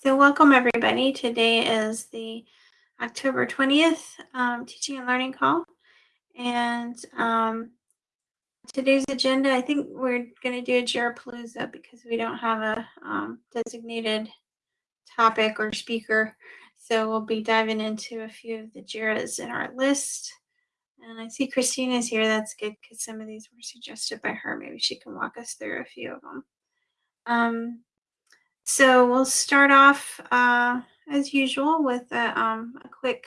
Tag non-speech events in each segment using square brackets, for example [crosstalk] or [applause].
so welcome everybody. Today is the October 20th um, teaching and learning call. And um, today's agenda, I think we're going to do a Jirapalooza because we don't have a um, designated topic or speaker. So we'll be diving into a few of the JIRAs in our list. And I see Christina's here. That's good because some of these were suggested by her. Maybe she can walk us through a few of them. Um, so we'll start off uh, as usual with a, um, a quick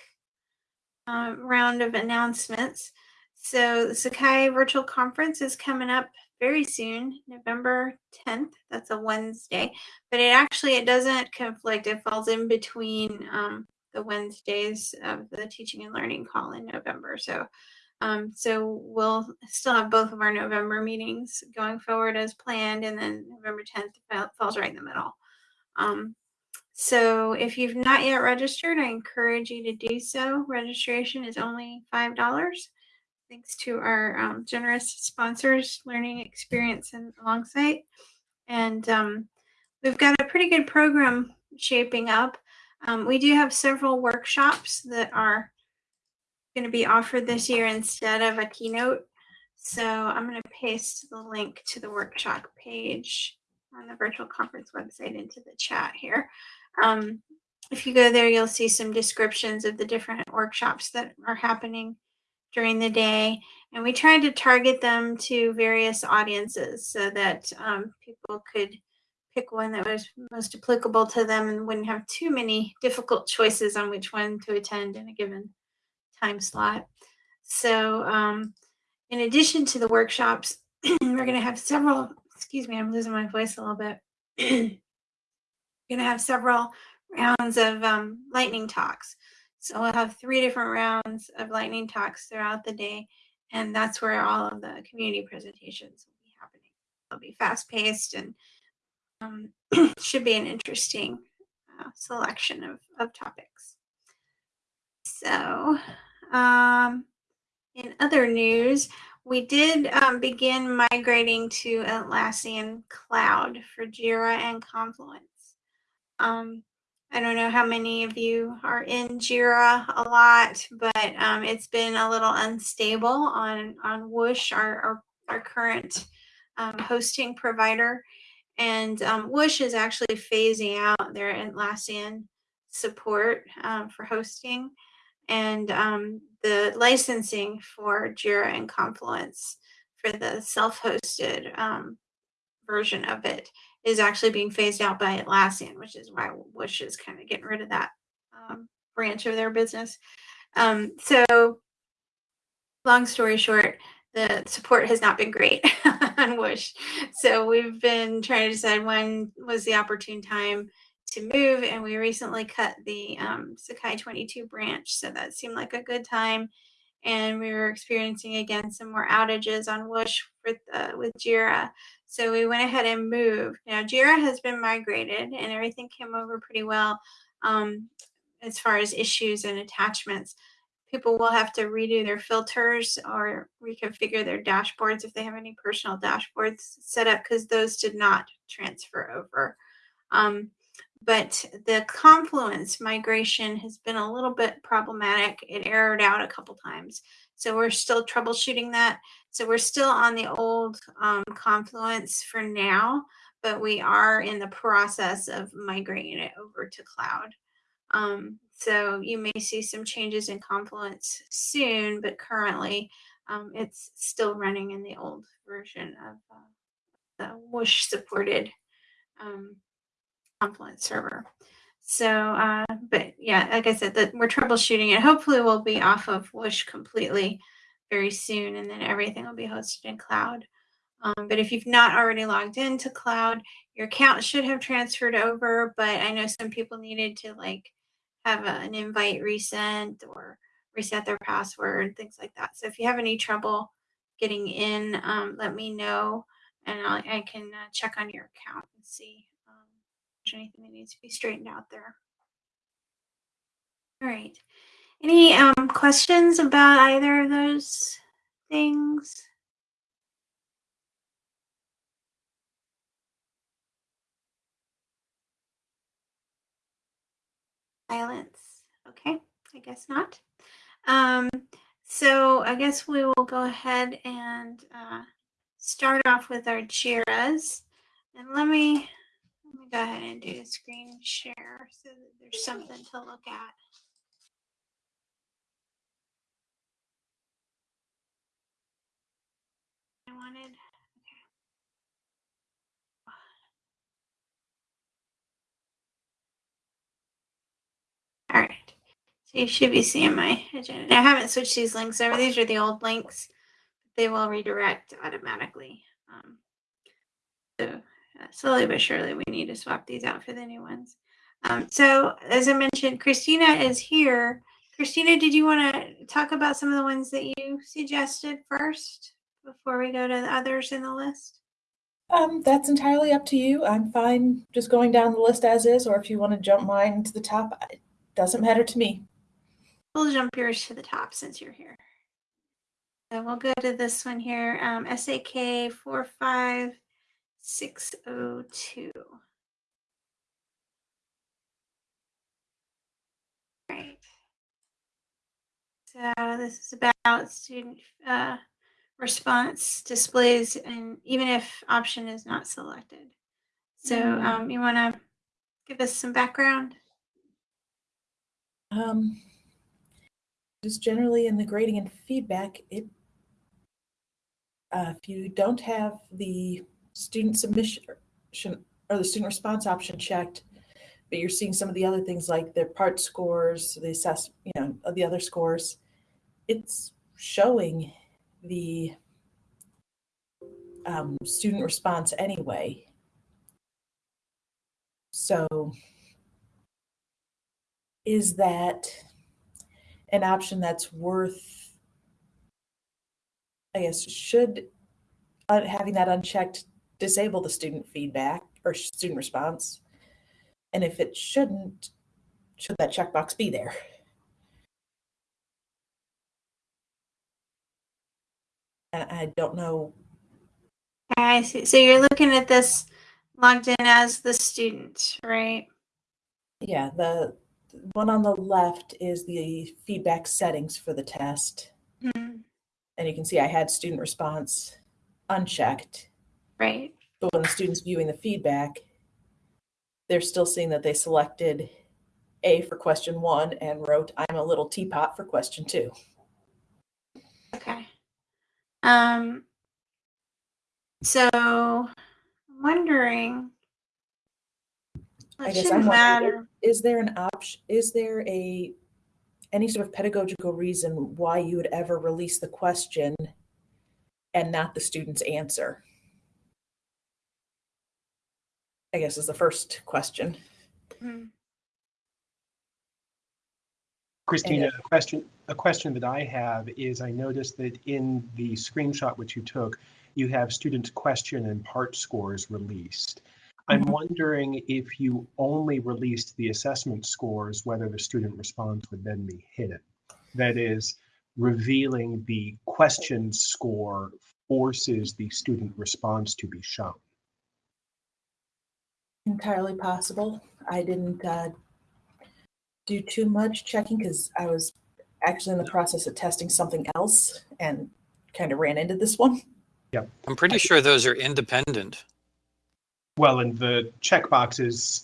uh, round of announcements. So the Sakai Virtual Conference is coming up very soon, November 10th. That's a Wednesday, but it actually it doesn't conflict. It falls in between um, the Wednesdays of the teaching and learning call in November. So um, so we'll still have both of our November meetings going forward as planned, and then November 10th falls right in the middle. Um, so if you've not yet registered, I encourage you to do so. Registration is only $5. Thanks to our um, generous sponsors, Learning Experience and Longsight. And um, we've got a pretty good program shaping up. Um, we do have several workshops that are going to be offered this year instead of a keynote. So I'm going to paste the link to the workshop page on the virtual conference website into the chat here. Um, if you go there, you'll see some descriptions of the different workshops that are happening during the day. And we tried to target them to various audiences so that um, people could pick one that was most applicable to them and wouldn't have too many difficult choices on which one to attend in a given time slot. So um, in addition to the workshops, [clears throat] we're going to have several excuse me, I'm losing my voice a little bit. We're going to have several rounds of um, lightning talks. So we'll have three different rounds of lightning talks throughout the day, and that's where all of the community presentations will be happening. They'll be fast paced and um, [clears throat] should be an interesting uh, selection of, of topics. So, um, in other news, we did um, begin migrating to Atlassian Cloud for Jira and Confluence. Um, I don't know how many of you are in Jira a lot, but um, it's been a little unstable on, on Whoosh, our, our, our current um, hosting provider. And um, Whoosh is actually phasing out their Atlassian support um, for hosting and the licensing for Jira and Confluence for the self-hosted um, version of it is actually being phased out by Atlassian, which is why Wish is kind of getting rid of that um, branch of their business. Um, so long story short, the support has not been great [laughs] on Wish. So we've been trying to decide when was the opportune time to move and we recently cut the um, Sakai 22 branch so that seemed like a good time. And we were experiencing again some more outages on Whoosh with, uh, with Jira. So we went ahead and moved. Now Jira has been migrated and everything came over pretty well um, as far as issues and attachments. People will have to redo their filters or reconfigure their dashboards if they have any personal dashboards set up because those did not transfer over. Um, but the confluence migration has been a little bit problematic. It errored out a couple times. So we're still troubleshooting that. So we're still on the old um, confluence for now, but we are in the process of migrating it over to cloud. Um, so you may see some changes in Confluence soon, but currently um, it's still running in the old version of uh, the Whoosh supported um, Confluence server. So, uh, but yeah, like I said, that we're troubleshooting it. Hopefully we'll be off of Whoosh completely very soon and then everything will be hosted in cloud. Um, but if you've not already logged into cloud, your account should have transferred over, but I know some people needed to like have a, an invite resent or reset their password, things like that. So if you have any trouble getting in, um, let me know and I'll, i can uh, check on your account and see anything that needs to be straightened out there. All right. Any um, questions about either of those things? Silence. Okay, I guess not. Um, so I guess we will go ahead and uh, start off with our JIRAs. And let me, let me go ahead and do a screen share so that there's something to look at. I wanted. All right. So you should be seeing my agenda. I haven't switched these links over. These are the old links. They will redirect automatically. Um, so uh, slowly but surely, we need to swap these out for the new ones. Um, so as I mentioned, Christina is here. Christina, did you want to talk about some of the ones that you suggested first before we go to the others in the list? Um, that's entirely up to you. I'm fine just going down the list as is, or if you want to jump mine to the top, it doesn't matter to me. We'll jump yours to the top since you're here. So we'll go to this one here, um, SAK 45602. Right. So this is about student uh, response displays and even if option is not selected. So Mm. um, you want to give us some background? Um, just generally in the grading and feedback, it uh, if you don't have the student submission or the student response option checked, but you're seeing some of the other things like their part scores, the assess, you know, the other scores, it's showing the um, student response anyway. So is that an option that's worth, I guess, should uh, having that unchecked disable the student feedback or student response? And if it shouldn't, should that checkbox be there? I don't know. I see. So you're looking at this logged in as the student, right? Yeah, the one on the left is the feedback settings for the test. Mhm. And you can see I had student response unchecked. Right. But when the student's viewing the feedback, they're still seeing that they selected A for question one and wrote, I'm a little teapot for question two. Okay. Um, so I'm wondering, I guess I'm wondering, matter. is there an option, is there a, any sort of pedagogical reason why you would ever release the question and not the student's answer? I guess is the first question. Mhm. Christina, a question, a question that I have is I noticed that in the screenshot which you took, you have student question and part scores released. I'm Mhm. wondering if you only released the assessment scores, whether the student response would then be hidden. That is, revealing the question score forces the student response to be shown. Entirely possible. I didn't uh, do too much checking because I was actually in the process of testing something else and kind of ran into this one. Yeah. I'm pretty sure those are independent. Well, and the checkboxes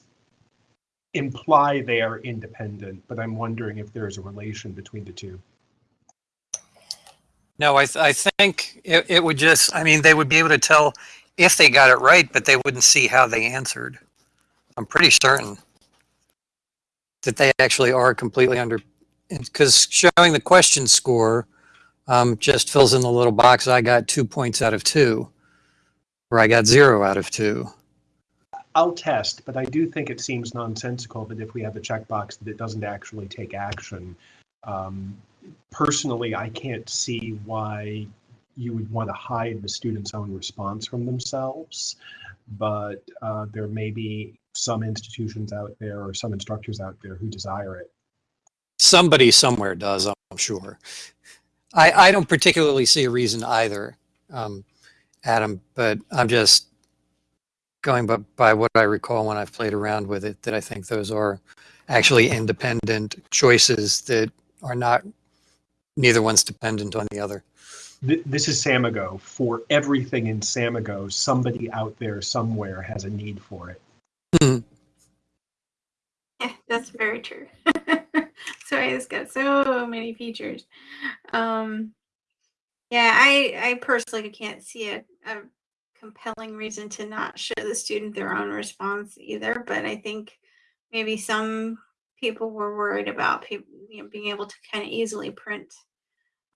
imply they are independent, but I'm wondering if there is a relation between the two. No, I, th- I think it, it would just, I mean, they would be able to tell if they got it right, but they wouldn't see how they answered. I'm pretty certain that they actually are completely under, because showing the question score um, just fills in the little box. I got two points out of two, or I got zero out of two. I'll test, but I do think it seems nonsensical that if we have the checkbox that it doesn't actually take action. Um, personally, I can't see why you would want to hide the student's own response from themselves. But uh, there may be some institutions out there or some instructors out there who desire it. Somebody somewhere does, I'm sure. I, I don't particularly see a reason either, um, Adam, but I'm just going by, by what I recall when I've played around with it, that I think those are actually independent choices that are not, neither one's dependent on the other. This is Samigo. For everything in Samigo, somebody out there somewhere has a need for it. Yeah, that's very true. [laughs] Sorry, it's got so many features. Um, yeah, I I personally can't see a, a compelling reason to not show the student their own response either. But I think maybe some people were worried about people you know, being able to kind of easily print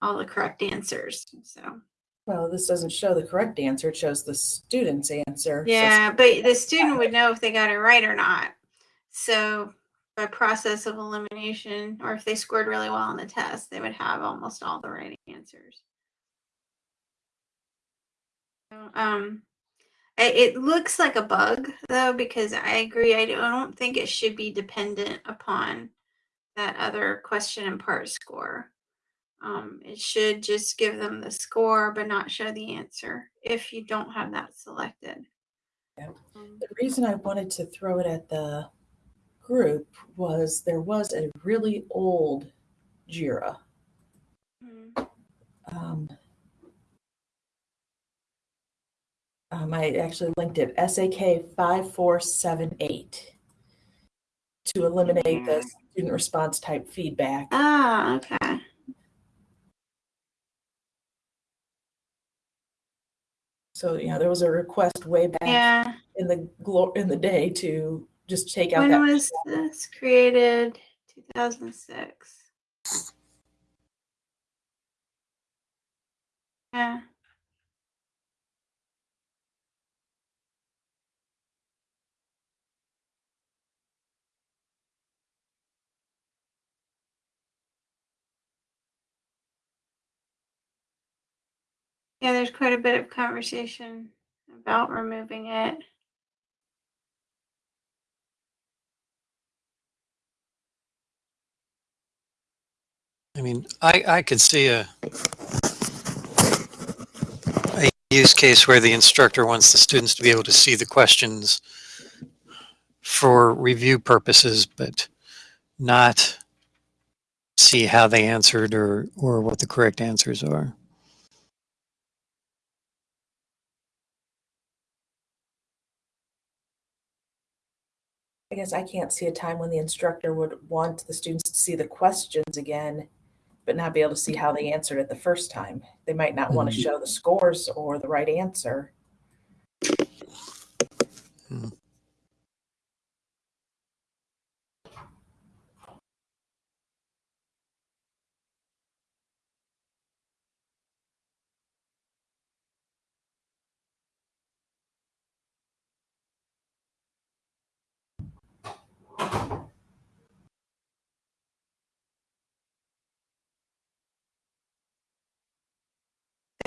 all the correct answers. So Well, this doesn't show the correct answer. It shows the student's answer. So yeah, but the student would know if they got it right or not. So by process of elimination, or if they scored really well on the test, they would have almost all the right answers. Um, it, it looks like a bug though, because I agree. I don't think it should be dependent upon that other question and part score. Um, it should just give them the score, but not show the answer if you don't have that selected. Yeah. Um, The reason I wanted to throw it at the group was there was a really old JIRA. mhm. Um, um, I actually linked it SAK 5478 to eliminate Yeah. the student response type feedback. Ah, okay. So, you know, there was a request way back Yeah. in the glo- in the day to just take out When that. was this created? 2006. Yeah. Yeah, there's quite a bit of conversation about removing it. I mean, I, I could see a, a use case where the instructor wants the students to be able to see the questions for review purposes, but not see how they answered or, or what the correct answers are. I guess I can't see a time when the instructor would want the students to see the questions again, but not be able to see how they answered it the first time. They might not want to mm-hmm. show the scores or the right answer. Hmm.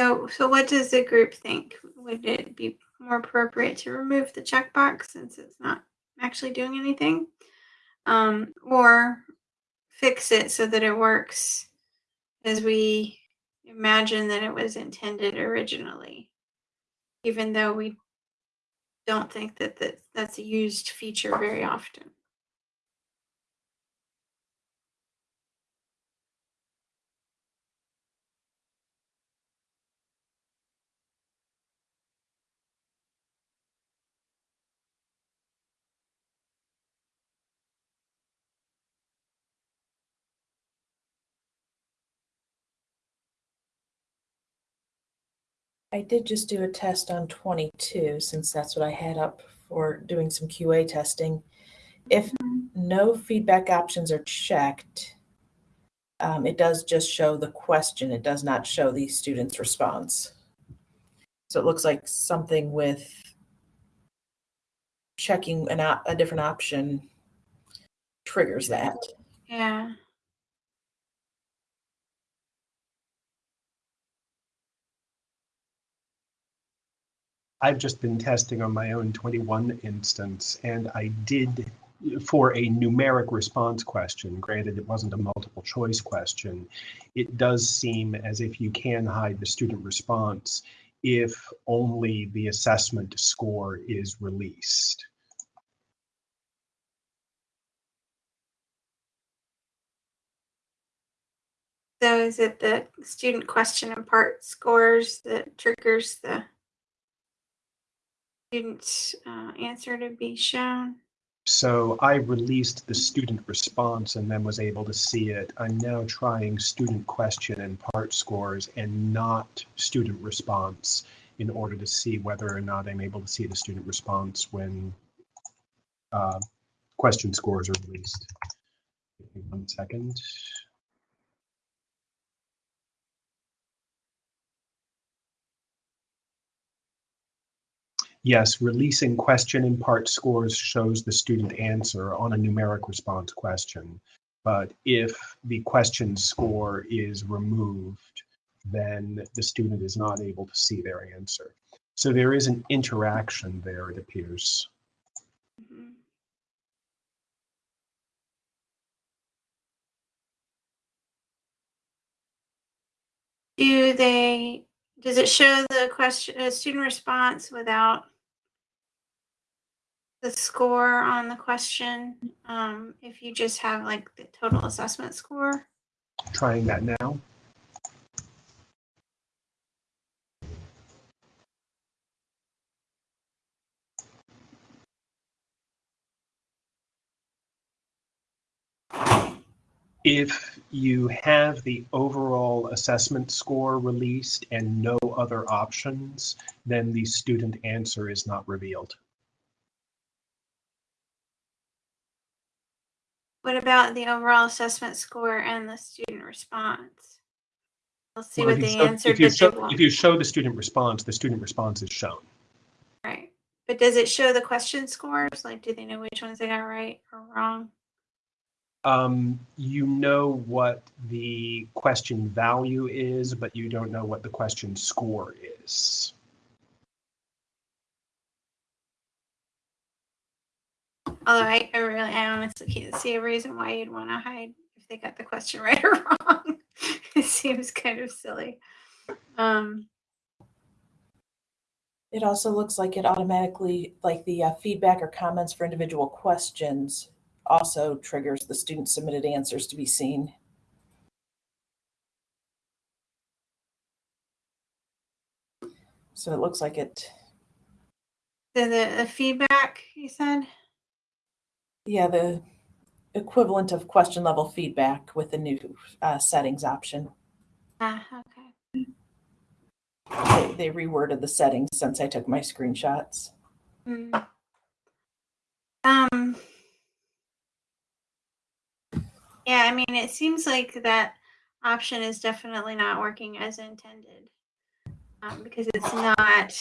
So, so what does the group think? Would it be more appropriate to remove the checkbox since it's not actually doing anything? Um, or fix it so that it works as we imagine that it was intended originally, even though we don't think that, that that's a used feature very often. I did just do a test on 22 since that's what I had up for doing some QA testing. If no feedback options are checked, um, it does just show the question. It does not show the student's response. So it looks like something with checking an a different option triggers that. Yeah. I've just been testing on my own 21 instance, and I did for a numeric response question, granted it wasn't a multiple choice question, it does seem as if you can hide the student response if only the assessment score is released. So is it the student question and part scores that triggers the student's uh, answer to be shown? So I released the student response and then was able to see it. I'm now trying student question and part scores and not student response in order to see whether or not I'm able to see the student response when uh, question scores are released. Give me One second. Yes, releasing question and part scores shows the student answer on a numeric response question. But if the question score is removed, then the student is not able to see their answer. So there is an interaction there, it appears. Mhm. Do they, does it show the question, uh, student response without the score on the question? Um, if you just have like the total assessment score? Trying that now. If you have the overall assessment score released and no other options, then the student answer is not revealed. What about the overall assessment score and the student response? We'll see Well, what they show- answered, If you show, if you show the student response, the student response is shown. Right. But does it show the question scores? Like, do they know which ones they got right or wrong? Um, you know what the question value is, but you don't know what the question score is. Although I, I really, I honestly can't see a reason why you'd want to hide if they got the question [laughs] right or wrong. it seems kind of silly. Um, It also looks like it automatically, like the uh, feedback or comments for individual questions also triggers the student submitted answers to be seen. So it looks like it, the, the the feedback you said. Yeah, the equivalent of question level feedback with the new uh, settings option. Ah, okay. They, they reworded the settings since I took my screenshots. Mm. Um. Yeah, I mean, it seems like that option is definitely not working as intended. Um, because it's not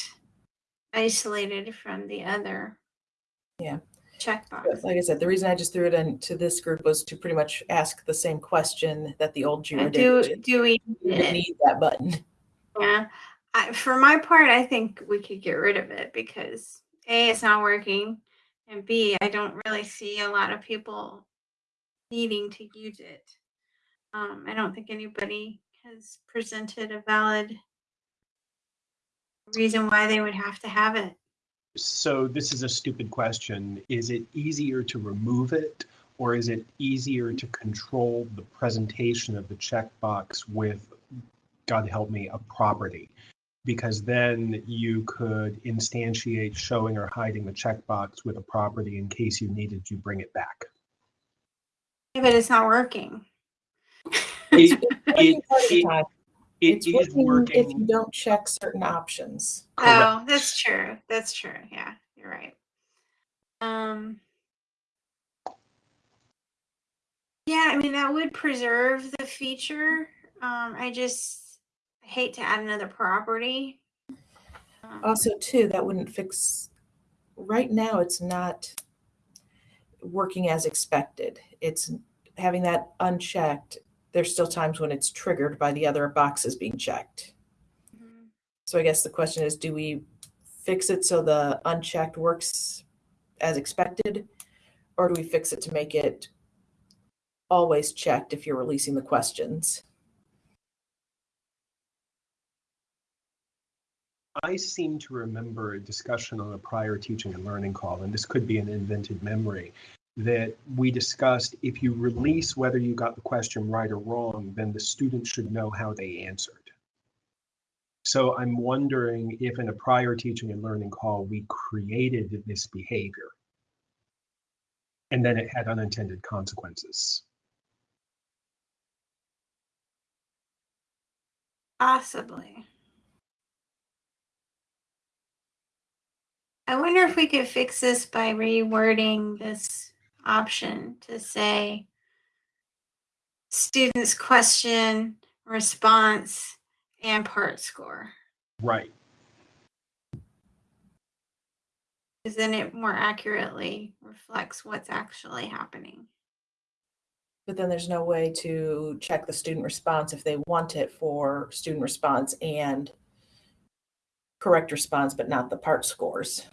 isolated from the other. Yeah. Checkbox. But like I said, the reason I just threw it into this group was to pretty much ask the same question that the old Jira Do, did. do we need need that button. Yeah. I, for my part, I think we could get rid of it because A, it's not working. And B, I don't really see a lot of people needing to use it. Um, I don't think anybody has presented a valid reason why they would have to have it. So this is a stupid question. Is it easier to remove it or is it easier to control the presentation of the checkbox with, God help me, a property? Because then you could instantiate showing or hiding the checkbox with a property in case you needed to bring it back. Yeah, but it's not working. It, Working part of the it- time. It It's is working if you don't check certain options. oh, Correct. that's true. That's true. Yeah, you're right. Um, yeah, I mean that would preserve the feature. Um, I just hate to add another property. Um, Also, too, that wouldn't fix, right now, it's not working as expected. It's having that unchecked. There's still times when it's triggered by the other boxes being checked. mhm. So I guess the question is, do we fix it so the unchecked works as expected? Or do we fix it to make it always checked if you're releasing the questions? I seem to remember a discussion on a prior teaching and learning call, and this could be an invented memory, that we discussed if you release whether you got the question right or wrong, then the student should know how they answered. So I'm wondering if in a prior teaching and learning call, we created this behavior. And then it had unintended consequences. Possibly. I wonder if we could fix this by rewording this option to say students question, response, and part score. Right. Because then it more accurately reflects what's actually happening. But then there's no way to check the student response if they want it for student response and correct response, but not the part scores.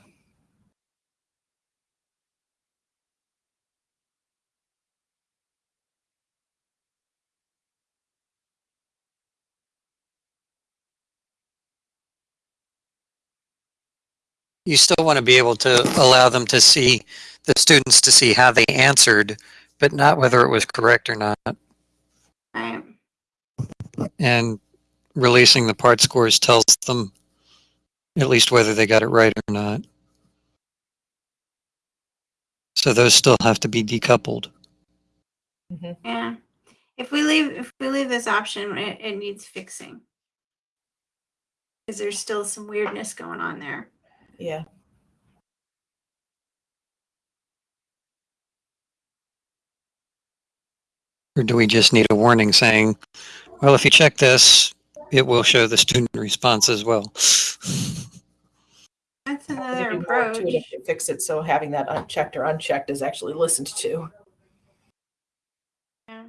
You still want to be able to allow them to see, the students to see how they answered, but not whether it was correct or not. Right. And releasing the part scores tells them at least whether they got it right or not. So those still have to be decoupled. Mm-hmm. Yeah. If we leave if we leave this option, it, it needs fixing. Because there's still some weirdness going on there. Yeah. Or do we just need a warning saying, well, if you check this, it will show the student response as well. That's There'd another be more to approach. if you Fix it so having that unchecked or unchecked is actually listened to. Yeah.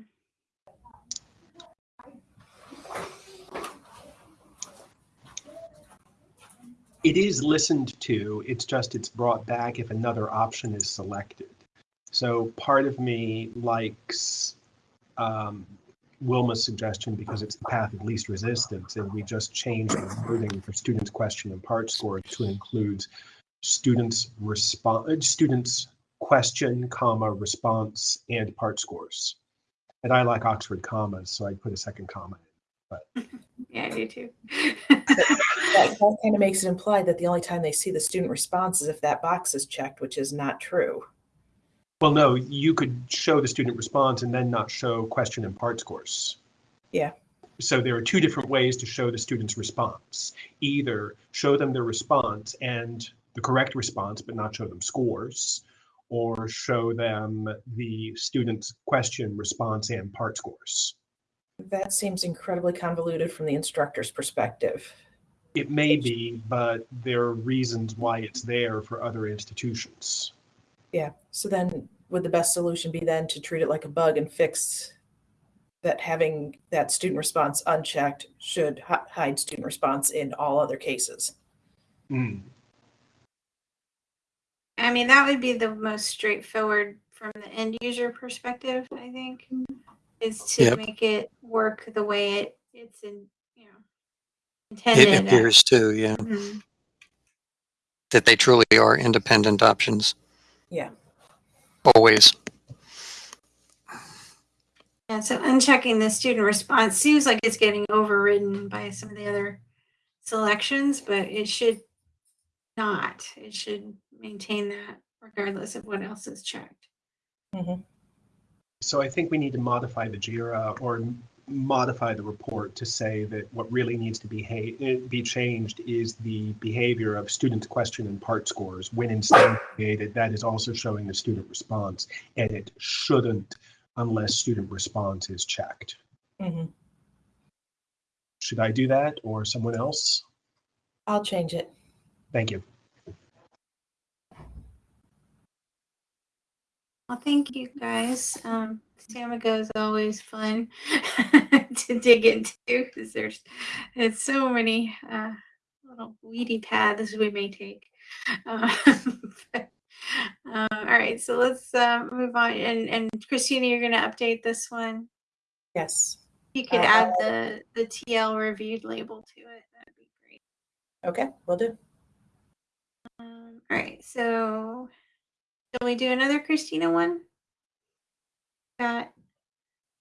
It is listened to, it's just it's brought back if another option is selected. So part of me likes um, Wilma's suggestion because it's the path of least resistance, and we just change the wording for students' question and part score to include students response, students question, comma, response, and part scores. And I like Oxford commas, so I put a second comma. [laughs] Yeah, I do too. That, that [laughs] kind of makes it imply that the only time they see the student response is if that box is checked, which is not true. Well, no, you could show the student response and then not show question and part scores. Yeah. So there are two different ways to show the student's response. Either show them their response and the correct response, but not show them scores, or show them the student's question, response, and part scores. That seems incredibly convoluted from the instructor's perspective. It may be, but there are reasons why it's there for other institutions. Yeah. So then would the best solution be then to treat it like a bug and fix that having that student response unchecked should hi- hide student response in all other cases? Hmm. I mean, that would be the most straightforward from the end user perspective, I think, is to Yep. make it work the way it it's in, you know, It appears to, yeah, Mhm. that they truly are independent options. Yeah. Always. Yeah, so unchecking the student response seems like it's getting overridden by some of the other selections, but it should not. It should maintain that regardless of what else is checked. So I think we need to modify the JIRA or modify the report to say that what really needs to be eh, be changed is the behavior of students' question and part scores. When instantiated, that is also showing the student response, and it shouldn't unless student response is checked. Mhm. Should I do that or someone else? I'll change it. Thank you. Well, thank you guys. Um, Samigo is always fun [laughs] to dig into because there's there's so many uh, little weedy paths we may take. Uh, [laughs] but, uh, all right, so let's uh, move on. And and Christina, you're going to update this one. Yes. You could Uh, add the the TL reviewed label to it. That'd be great. Okay, we'll do. Um, all right, so shall we do another Christina one? Got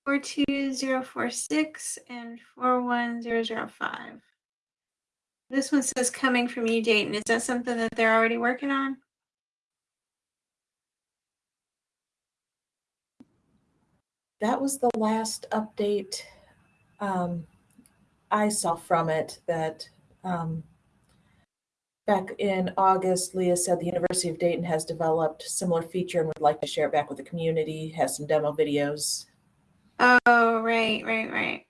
four two zero four six and four one zero zero five. This one says coming from you, Dayton. Is that something that they're already working on? That was the last update um, I saw from it that um, back in August, Leah said the University of Dayton has developed similar feature and would like to share it back with the community, has some demo videos. Oh, right, right, right.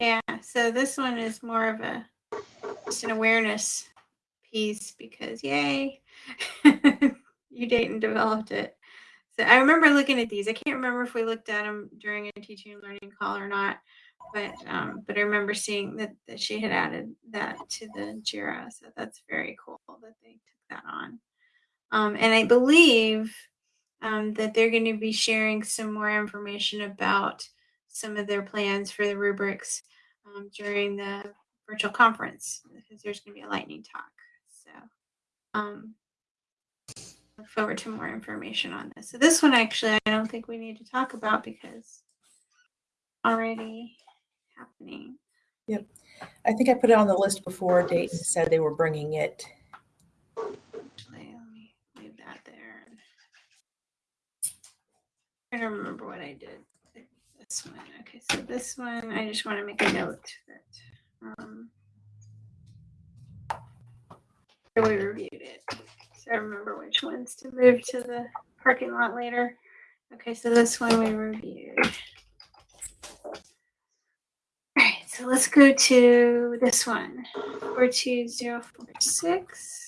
Yeah, so this one is more of a just an awareness piece because yay, [laughs] you Dayton developed it. So I remember looking at these. I can't remember if we looked at them during a teaching and learning call or not, but um, but I remember seeing that, that she had added that to the Jira. So that's very cool that they took that on. Um, and I believe um, that they're going to be sharing some more information about some of their plans for the rubrics um, during the virtual conference because there's going to be a lightning talk. So um, look forward to more information on this. So this one actually I don't think we need to talk about because already happening. Yep. I think I put it on the list before Dayton said they were bringing it. Actually, let me leave that there. I don't remember what I did. This one. Okay, so this one, I just want to make a note that um, we reviewed it. So I remember which ones to move to the parking lot later. Okay, so this one we reviewed. All right, so let's go to this one. 42046.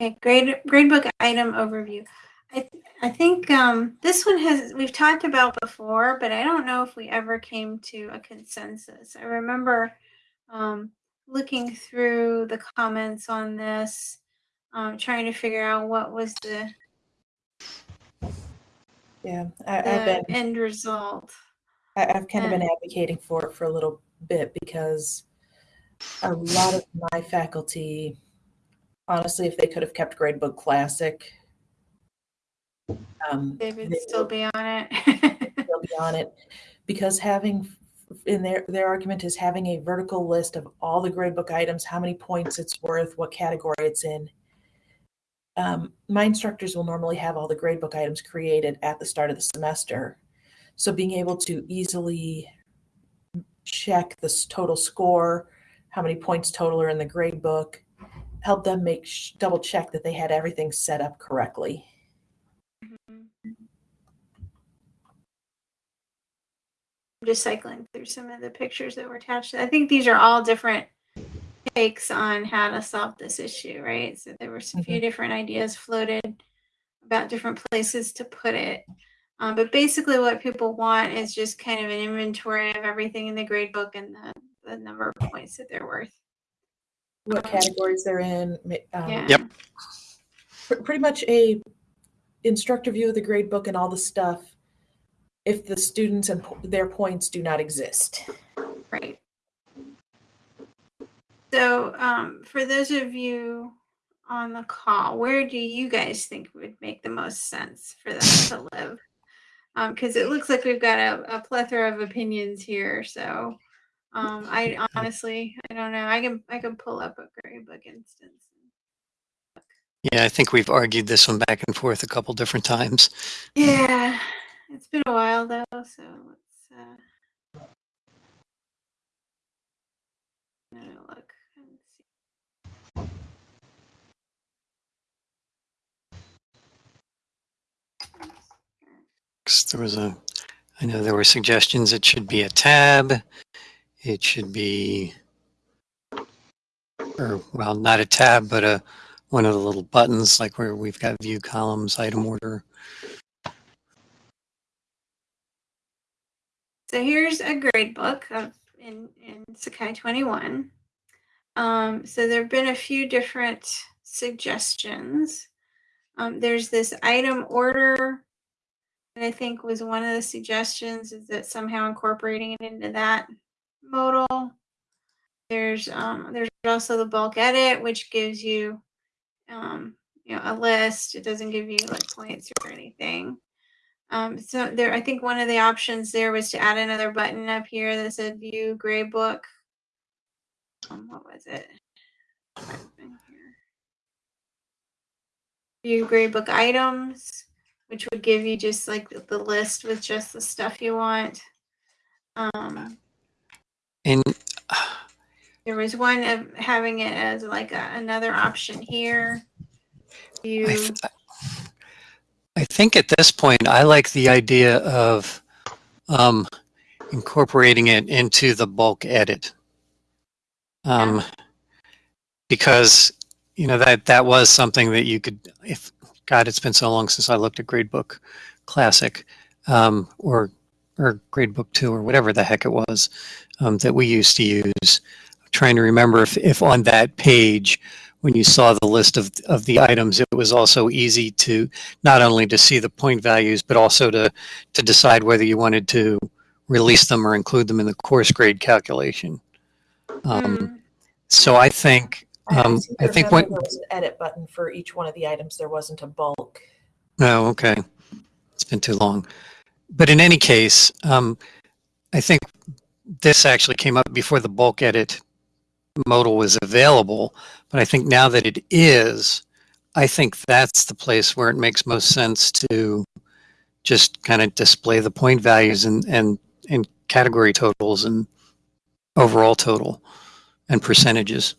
Okay, grade gradebook item overview. I th- I think um, this one has we've talked about before, but I don't know if we ever came to a consensus. I remember um, looking through the comments on this, um, trying to figure out what was the, Yeah, I, I've the been, end result. I, I've kind of been advocating for it for a little bit because a lot of my faculty, honestly, if they could have kept Gradebook Classic, um, They would they still would be on it. they'll be on it because having in their their argument is having a vertical list of all the gradebook items, how many points it's worth, what category it's in. Um, my instructors will normally have all the gradebook items created at the start of the semester, so being able to easily check the total score, how many points total are in the gradebook, help them make double check that they had everything set up correctly. Mhm. I'm just cycling through some of the pictures that were attached. I think these are all different takes on how to solve this issue, right? So there were a few different ideas floated about different places to put it. Um, but basically, what people want is just kind of an inventory of everything in the grade book and the, the number of points that they're worth. What categories they're in, um, Yeah. Yep. pr- pretty much a instructor view of the grade book and all the stuff if the students and po- their points do not exist Right. So, um, for those of you on the call, where do you guys think would make the most sense for them to [laughs] live? Because it looks like we've got a, a plethora of opinions here. So, um, I [laughs] honestly, I don't know. I can I can pull up a grade book instance. Yeah, I think we've argued this one back and forth a couple different times. Yeah, it's been a while though. So let's uh, let me look and see. Because There was a, I know there were suggestions it should be a tab. It should be, or well, not a tab, but a one of the little buttons, like where we've got view columns, item order. So here's a grade book of in in Sakai 21. Um, so there have been a few different suggestions. Um, there's this item order. I think was one of the suggestions is that somehow incorporating it into that modal. There's um there's also the bulk edit, which gives you um you know a list. It doesn't give you like points or anything. Um, so there, I think one of the options there was to add another button up here that said view grade book. Um, what was it? View grade book items, which would give you just like the, list with just the stuff you want. Um, And there was one of having it as like a, another option here. I, th- I think at this point, I like the idea of um, incorporating it into the bulk edit. Um, because, you know, that, that was something that you could, if, God, it's been so long since I looked at Gradebook Classic um, or, or Gradebook 2 or whatever the heck it was um, that we used to use. I'm trying to remember if, if on that page, when you saw the list of, of the items, it was also easy to not only to see the point values, but also to, to decide whether you wanted to release them or include them in the course grade calculation. Um, mm, so I think, um, I think what, There was an edit button for each one of the items. There wasn't a bulk. oh, okay. It's been too long. But in any case, um, I think this actually came up before the bulk edit modal was available. But I think now that it is, I think that's the place where it makes most sense to just kind of display the point values and, and, and category totals and overall total and percentages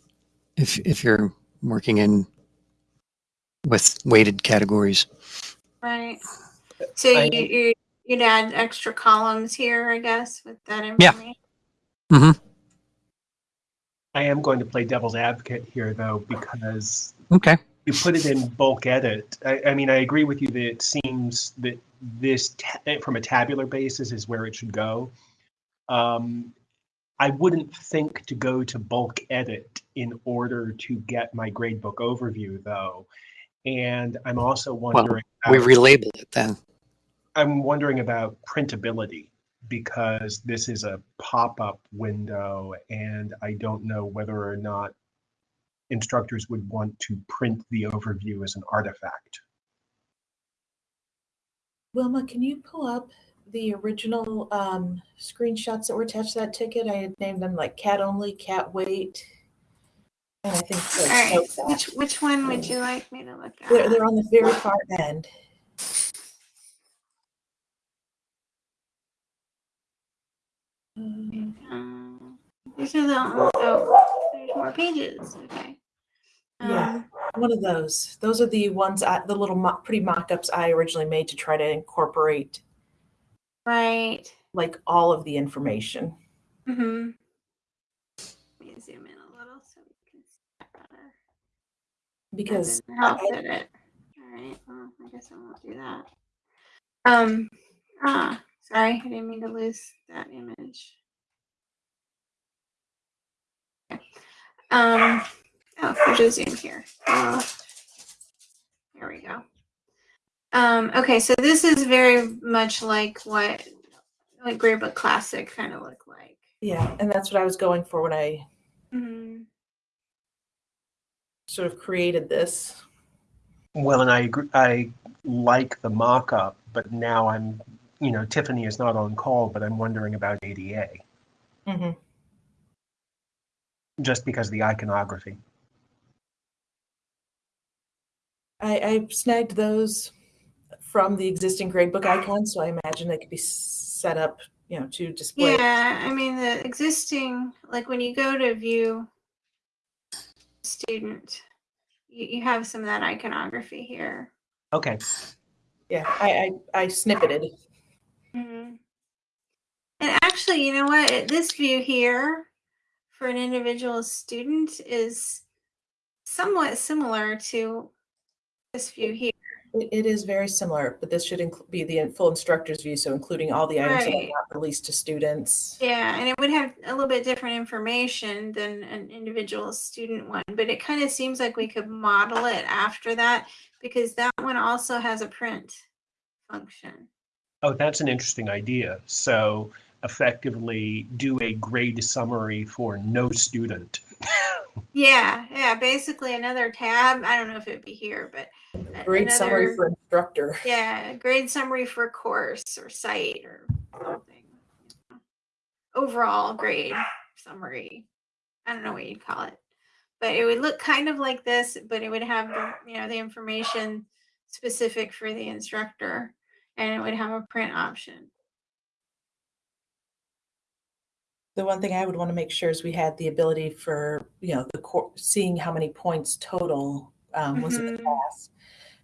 if, if you're working in with weighted categories. right. So I- you, you, you'd add extra columns here, I guess, with that information. Yeah. information. I am going to play devil's advocate here, though, because Okay. you put it in bulk edit. I, I mean, I agree with you that it seems that this, from a tabular basis, is where it should go. Um, I wouldn't think to go to bulk edit in order to get my gradebook overview, though. And I'm also wondering. Well, We about- relabel it then. I'm wondering about printability because this is a pop-up window and I don't know whether or not instructors would want to print the overview as an artifact. Wilma, can you pull up the original um, screenshots that were attached to that ticket? I had named them like cat only, cat weight. And I think All right. Which, which one would you like me to look at? they're, they're on the very far end. Um, these are the, oh, there's more pages. Okay. Yeah. Um, One of those. Those are the ones, I, the little mo- pretty mock-ups I originally made to try to incorporate right. like all of the information. Mm-hmm. Let me zoom in a little so we can see that better. Because didn't help, I- did it? All right. Well, I guess I won't do that. Um. Ah, sorry. I didn't mean to lose that image. Okay. Um. Oh, there's a zoom here. Uh, there we go. Um. Okay. So this is very much like what like Gradebook Classic kind of look like. yeah, and that's what I was going for when I Mhm. sort of created this. Well, and I agree, I like the mock-up, but now I'm, you know, Tiffany is not on call, but I'm wondering about ADA Mhm. just because of the iconography. I, I snagged those from the existing gradebook icon. so I imagine they could be set up, you know, to display. Yeah, I mean the existing like when you go to view student, you, you have some of that iconography here. Okay, Yeah, I, I, I snippeted. Mhm. And actually, you know what? This view here for an individual student is somewhat similar to this view here. It, it is very similar, but this should be the full instructor's view, so including all the items that are Right. not released to students. Yeah, and it would have a little bit different information than an individual student one, but it kind of seems like we could model it after that because that one also has a print function. Oh, that's an interesting idea. So effectively do a grade summary for no student. Yeah, yeah, basically another tab. I don't know if it'd be here, but a- Great summary for instructor. Yeah, grade summary for course or site or something. Overall grade summary. I don't know what you'd call it. But it would look kind of like this, but it would have the, you know, the information specific for the instructor and it would have a print option. The one thing I would want to make sure is we had the ability for, you know, the core, seeing how many points total um, was in the Mhm. class.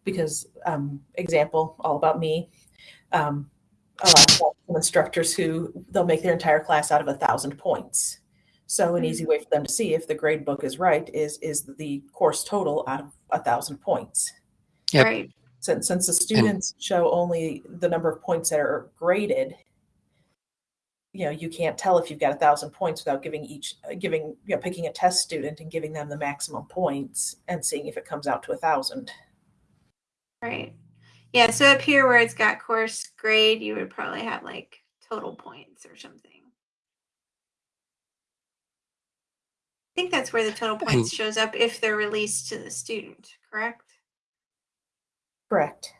Because, um, example, all about me. Um, a lot of some instructors who they'll make their entire class out of a thousand points. So an easy way for them to see if the grade book is right is is the course total out of a thousand points. Yep. Right. Since since the students show only the number of points that are graded, you know, you can't tell if you've got a thousand points without giving each uh, giving you know picking a test student and giving them the maximum points and seeing if it comes out to a thousand. Right. Yeah, so up here where it's got course grade, you would probably have like total points or something. I think that's where the total points shows up if they're released to the student, correct? Correct.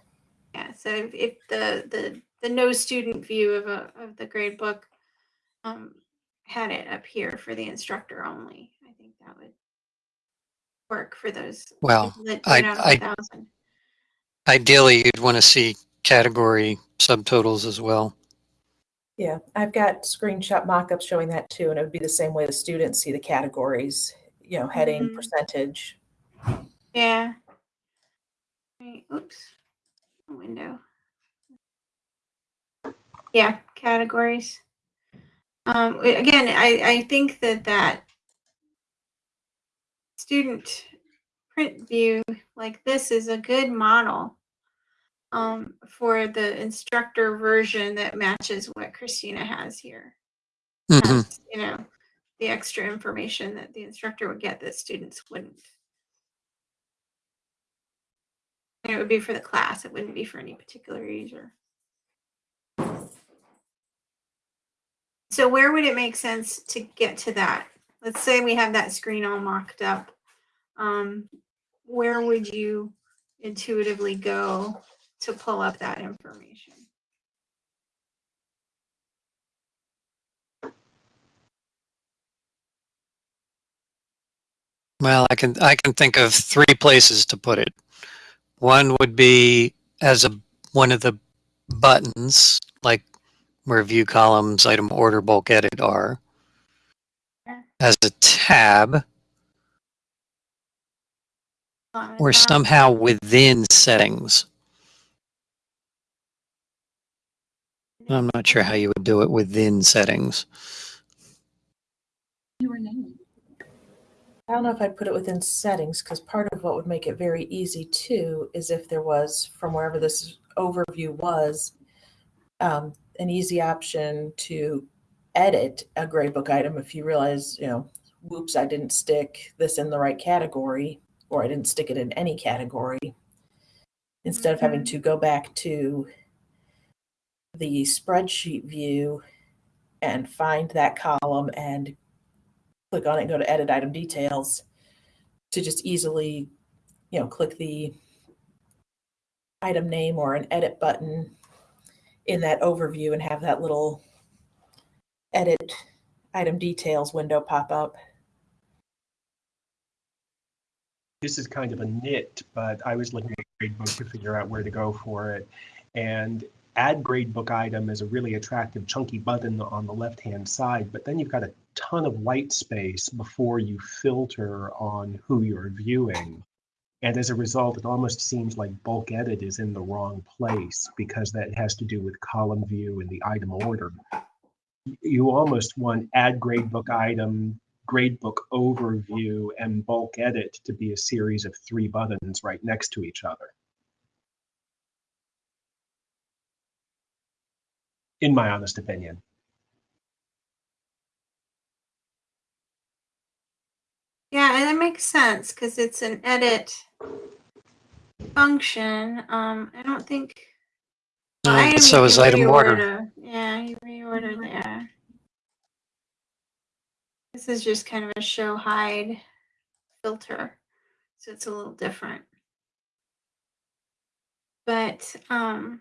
Yeah, so if, if the, the, the no student view of a, of the grade book um, had it up here for the instructor only, I think that would work for those. Well, people that I- did out of a I- thousand. Ideally, you'd want to see category subtotals as well. Yeah, I've got screenshot mock-ups showing that too, and it would be the same way the students see the categories, you know, heading, Mhm. percentage. Yeah. Right, oops. Window. Yeah, categories. Um, again, I, I think that that student print view like this is a good model um, for the instructor version that matches what Christina has here Mhm. has, you know, the extra information that the instructor would get that students wouldn't. And it would be for the class, it wouldn't be for any particular user. So where would it make sense to get to that? Let's say we have that screen all mocked up. Um, where would you intuitively go to pull up that information? Well, I can I can think of three places to put it. One would be as a one of the buttons, like where view columns, item order, bulk edit are. As a tab, or somehow within settings. I'm not sure how you would do it within settings. I don't know if I'd put it within settings because part of what would make it very easy too is if there was from wherever this overview was um, an easy option to edit a gradebook item if you realize you know whoops I didn't stick this in the right category or I didn't stick it in any category instead of having Mhm. to go back to the spreadsheet view and find that column and click on it and go to edit item details to just easily, you know, click the item name or an edit button in that overview and have that little edit item details window pop up. this is kind of a nit, but I was looking at gradebook to figure out where to go for it. And add gradebook item is a really attractive chunky button on the left-hand side, but then you've got a ton of white space before you filter on who you're viewing. And as a result, it almost seems like bulk edit is in the wrong place because that has to do with column view and the item order. You almost want add gradebook item, gradebook overview and bulk edit to be a series of three buttons right next to each other. In my honest opinion. Yeah, and that makes sense because it's an edit function. Um, I don't think Well, Uh, item so is item order. reorder. Yeah, you reorder there. This is just kind of a show hide filter, so it's a little different. But um,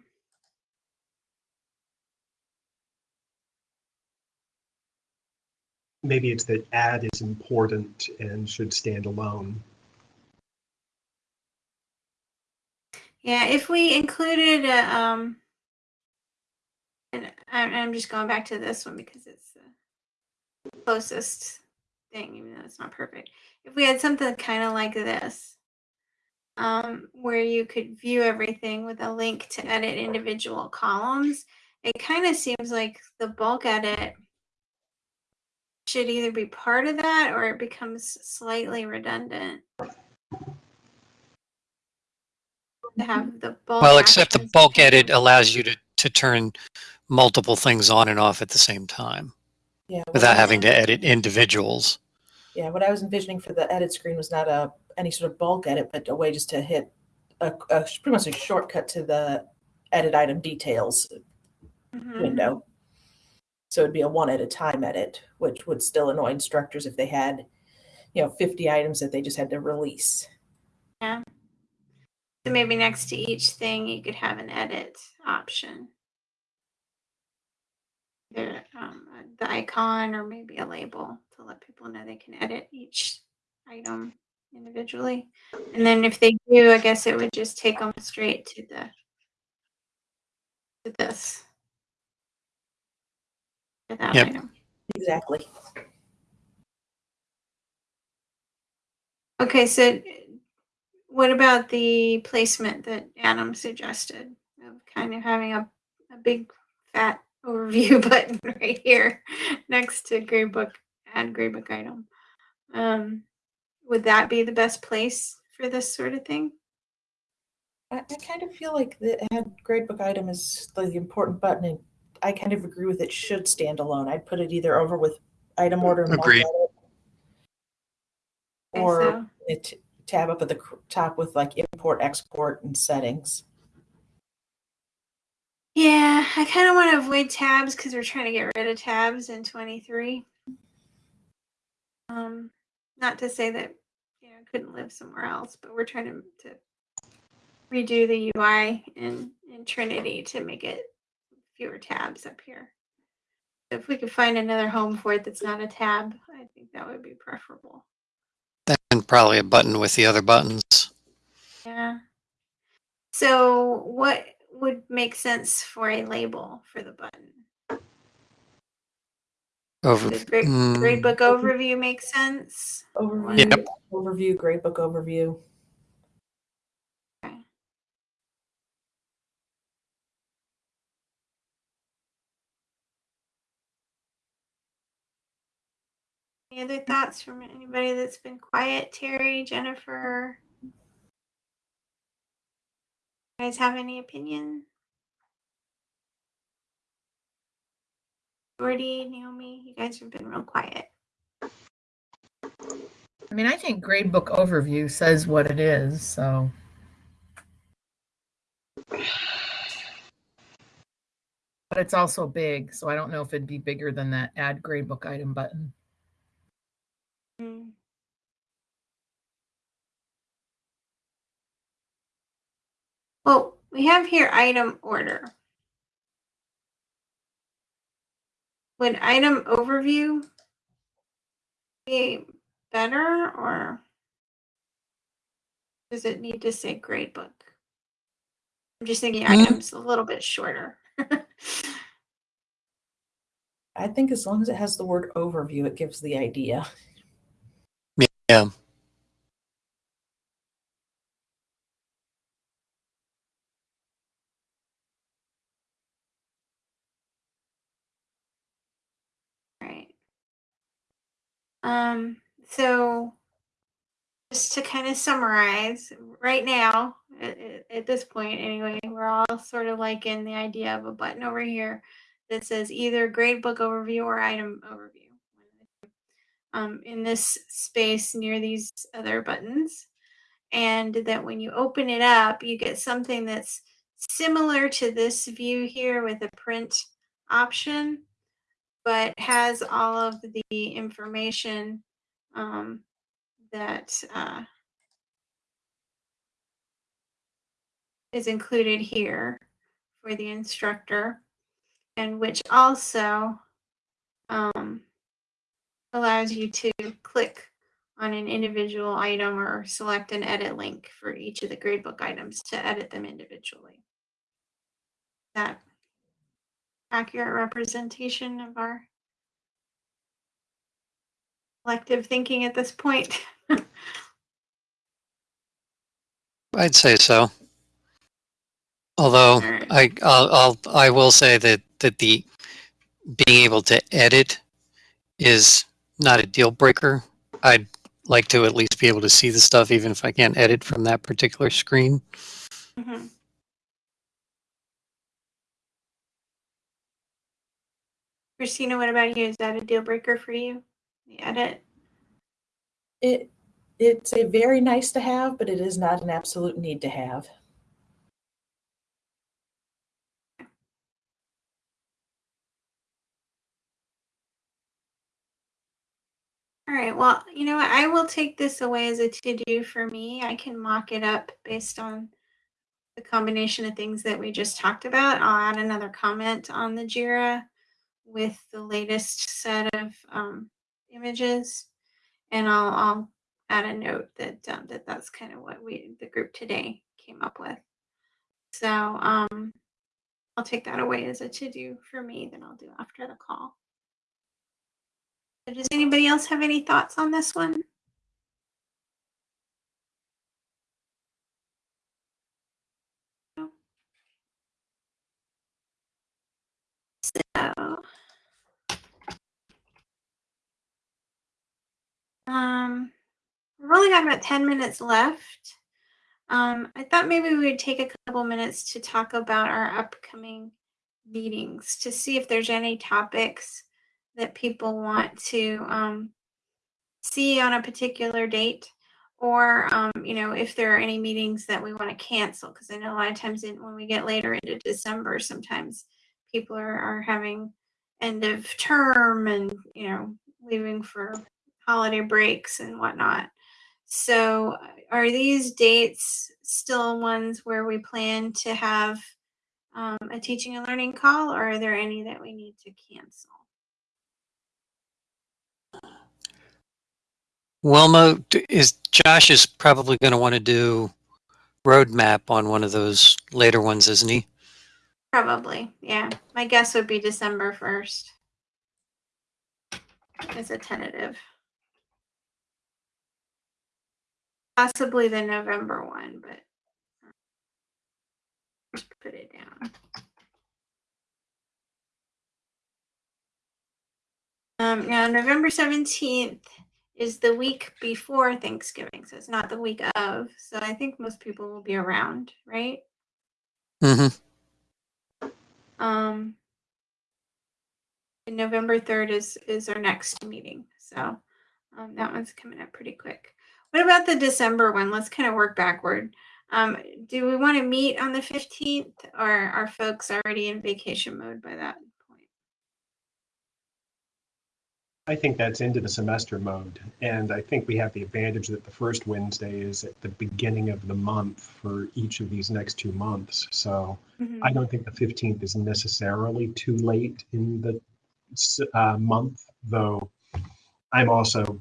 Maybe it's that add is important and should stand alone. Yeah, if we included a um, and I'm, I'm just going back to this one because it's the closest thing, even though it's not perfect. If we had something kind of like this, um, where you could view everything with a link to edit individual columns, it kind of seems like the bulk edit should either be part of that or it becomes slightly redundant. To have the bulk. Well, except the bulk edit on- allows you to, to turn multiple things on and off at the same time Yeah. without I- having to edit individuals. Yeah, what I was envisioning for the edit screen was not a any sort of bulk edit, but a way just to hit a, a pretty much a shortcut to the edit item details Mhm. window. So it'd be a one at a time edit, which would still annoy instructors if they had, you know, 50 items that they just had to release. So maybe next to each thing, you could have an edit option. The, um, uh, the icon or maybe a label to let people know they can edit each item individually. And then if they do, I guess it would just take them straight to the to this. To that Yep. item. Exactly. Okay, so what about the placement that Adam suggested of kind of having a, a big fat overview [laughs] button right here next to gradebook add gradebook item? Um, would that be the best place for this sort of thing? I, I kind of feel like the add gradebook item is the important button, and I kind of agree with it should stand alone. I'd put it either over with item order and Agreed. or so- it tab up at the top with like import, export, and settings. Yeah, I kind of want to avoid tabs because we're trying to get rid of tabs in 23. Um, not to say that you know couldn't live somewhere else, but we're trying to, to redo the UI in in Trinity to make it fewer tabs up here. If we could find another home for it that's not a tab, I think that would be preferable. And probably a button with the other buttons. Yeah. So, what would make sense for a label for the button? Over. The grade, mm, gradebook overview makes sense. Overview, Yep. overview, gradebook overview. Okay. Any other thoughts from anybody that's been quiet? Terry, Jennifer? You guys have any opinion? Jordy, Naomi, you guys have been real quiet. I mean, I think gradebook overview says what it is, so. But it's also big, so I don't know if it'd be bigger than that add gradebook item button. Hmm. Well, we have here item order. Would item overview be better or does it need to say gradebook? I'm just thinking Hmm. items a little bit shorter. [laughs] I think as long as it has the word overview, it gives the idea. Yeah. Right. Um, so just to kind of summarize, right now, at, at- this point anyway, we're all sort of like in the idea of a button over here that says either gradebook overview or item overview. Um, in this space near these other buttons. And that when you open it up, you get something that's similar to this view here with a print option, but has all of the information um, that uh, is included here for the instructor, and which also um, allows you to click on an individual item or select an edit link for each of the gradebook items to edit them individually. That accurate representation of our collective thinking at this point. [laughs] I'd say so. Although Alright. I, I'll, I'll, I will say that, that the being able to edit is not a deal breaker. I'd like to at least be able to see the stuff, even if I can't edit from that particular screen. Mhm. Christina, what about you? Is that a deal breaker for you? The edit? It, it's a very nice to have, but it is not an absolute need to have. All right, well, you know what? I will take this away as a to-do for me. I can mock it up based on the combination of things that we just talked about. I'll add another comment on the JIRA with the latest set of um, images. And I'll, I'll add a note that, um, that that's kind of what we, the group today came up with. So um, I'll take that away as a to-do for me, then I'll do after the call. Does anybody else have any thoughts on this one? So. Um, we've only got about ten minutes left. Um, I thought maybe we would take a couple minutes to talk about our upcoming meetings to see if there's any topics that people want to um, see on a particular date or um, you know if there are any meetings that we want to cancel because i know a lot of times in, when we get later into december sometimes people are, are having end of term and you know leaving for holiday breaks and whatnot. So uh, are these dates still ones where we plan to have um, a teaching and learning call or are there any that we need to cancel Wilma, is Josh is probably going to want to do roadmap on one of those later ones, isn't he? Probably, yeah. My guess would be December first. As a tentative. Possibly the November one, but. Just put it down. Um, now, November seventeenth is the week before Thanksgiving, so it's not the week of. So I think most people will be around, right? Mm-hmm. Um, and November third is is our next meeting, so um, that one's coming up pretty quick. What about the December one? Let's kind of work backward. Um, do we want to meet on the fifteenth, or are folks already in vacation mode by that point? I think that's into the semester mode. And I think we have the advantage that the first Wednesday is at the beginning of the month for each of these next two months. So Mhm. I don't think the 15th is necessarily too late in the uh, month, though I'm also,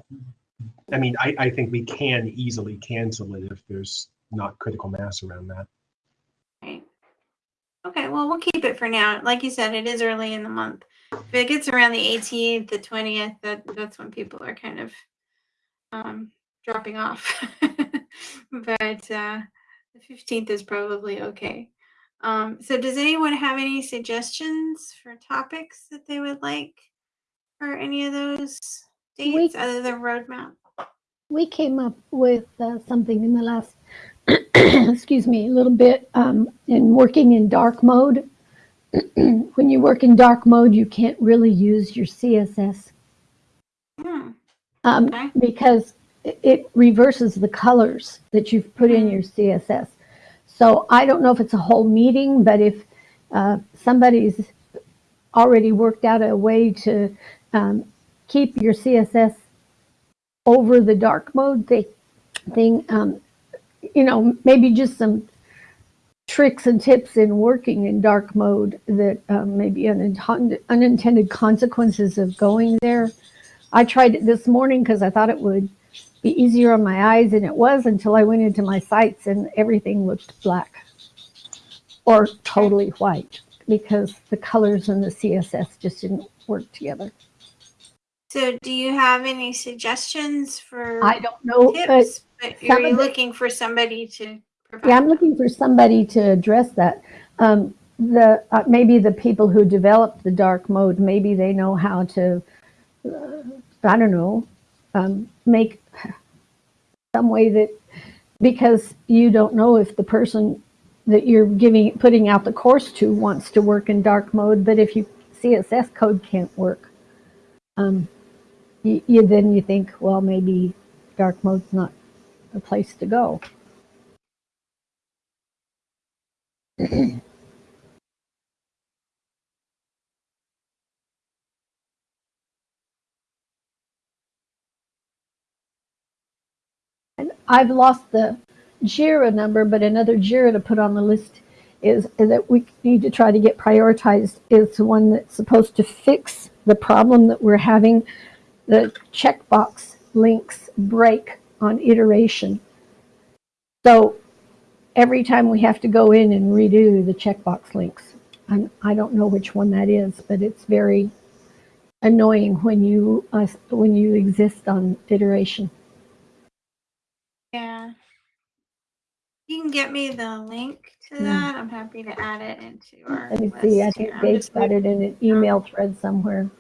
I mean, I, I think we can easily cancel it if there's not critical mass around that. Right. Okay, well, we'll keep it for now. Like you said, it is early in the month. If it gets around the 18th, the 20th, that that's when people are kind of um, dropping off. [laughs] but uh, the 15th is probably okay. Um, so, does anyone have any suggestions for topics that they would like for any of those We- dates other than roadmap? we came up with uh, something in the last, [clears throat] excuse me, a little bit um, in working in dark mode. [clears throat] when you work in dark mode, you can't really use your CSS Hmm. um, Okay. because it- reverses the colors that you've put in your CSS. So I don't know if it's a whole meeting, but if uh, somebody's already worked out a way to um, keep your CSS over the dark mode thi- thing, um, you know, maybe just some tricks and tips in working in dark mode that um, maybe unintended, unintended consequences of going there. I tried it this morning because I thought it would be easier on my eyes, and it was until I went into my sites and everything looked black or totally white because the colors and the CSS just didn't work together. So do you have any suggestions for I don't know. tips? But some are you looking for somebody to? Yeah, I'm looking for somebody to address that. Um, the, uh, maybe the people who developed the dark mode, maybe they know how to, uh, I don't know, um, make some way that, because you don't know if the person that you're giving, putting out the course to wants to work in dark mode, but if you, CSS code can't work, um, you, you, then you think, well, maybe dark mode's not a place to go. I've lost the JIRA number, but another JIRA to put on the list is, is that we need to try to get prioritized is the one that's supposed to fix the problem that we're having. The checkbox links break on iteration. So every time we have to go in and redo the checkbox links. I'm, I don't know which one that is, but it's very annoying when you, uh, when you exist on iteration. Yeah. You can get me the link to Hmm. that. I'm happy to add it into our Let me list see, I think I'm Dave's got it in an email thread somewhere.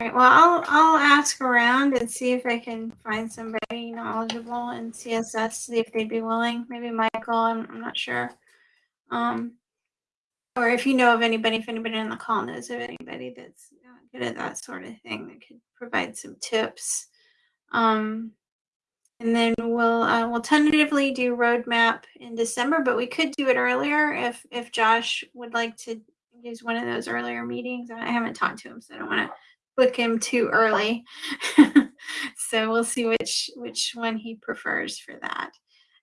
Right, well, I'll, I'll ask around and see if I can find somebody knowledgeable in CSS, see if they'd be willing, maybe Michael, I'm, I'm not sure. Um, or if you know of anybody, if anybody on the call knows of anybody that's uh, good at that sort of thing that could provide some tips. Um, and then we'll, uh, we'll tentatively do roadmap in December, but we could do it earlier if, if Josh would like to use one of those earlier meetings. I haven't talked to him, so I don't want to book him too early. [laughs] so we'll see which which one he prefers for that.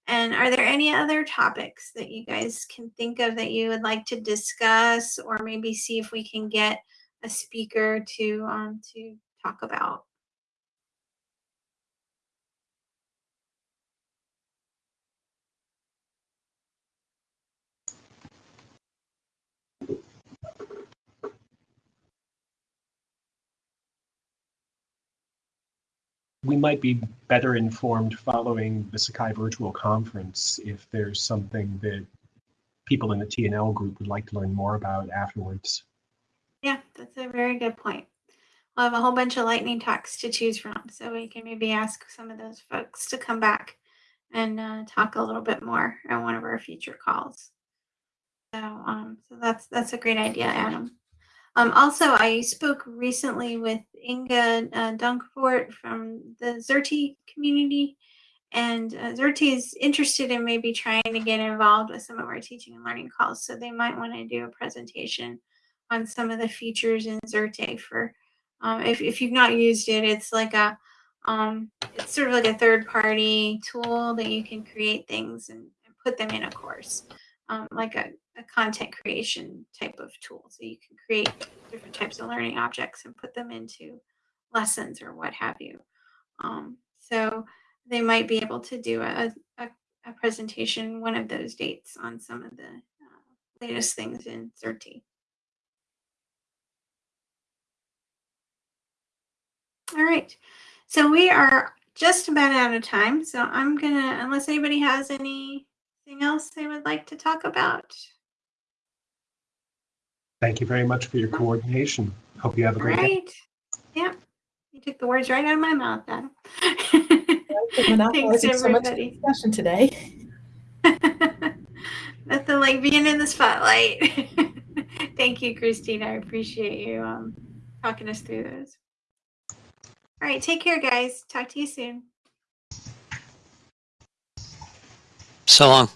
And are there any other topics that you guys can think of that you would like to discuss, or maybe see if we can get a speaker to um, to talk about? We might be better informed following the Sakai virtual conference if there's something that people in the TNL group would like to learn more about afterwards. Yeah, that's a very good point. We'll have a whole bunch of lightning talks to choose from, so we can maybe ask some of those folks to come back and uh, talk a little bit more on one of our future calls. So, um, so that's that's a great idea, Adam. Um, also, I spoke recently with Inge uh, Donkervoort from the Xerte community, and uh, Xerte is interested in maybe trying to get involved with some of our teaching and learning calls. So they might want to do a presentation on some of the features in Xerte for um, if, if you've not used it, it's like a um, it's sort of like a third party tool that you can create things and, and put them in a course, um, like a, a content creation type of tool. So you can create different types of learning objects and put them into lessons or what have you. Um, so they might be able to do a, a, a presentation one of those dates on some of the uh, latest things in Xerte. All right. So we are just about out of time. So I'm to, unless anybody has anything else they would like to talk about. Thank you very much for your coordination. Hope you have a All great day. right. Yeah. You took the words right out of my mouth, Adam. For monopolizing [laughs] Thanks, so much everybody. discussion today. [laughs] Nothing like being in the spotlight. [laughs] Thank you, Christine. I appreciate you um, talking us through those. All right, take care, guys. Talk to you soon. So long.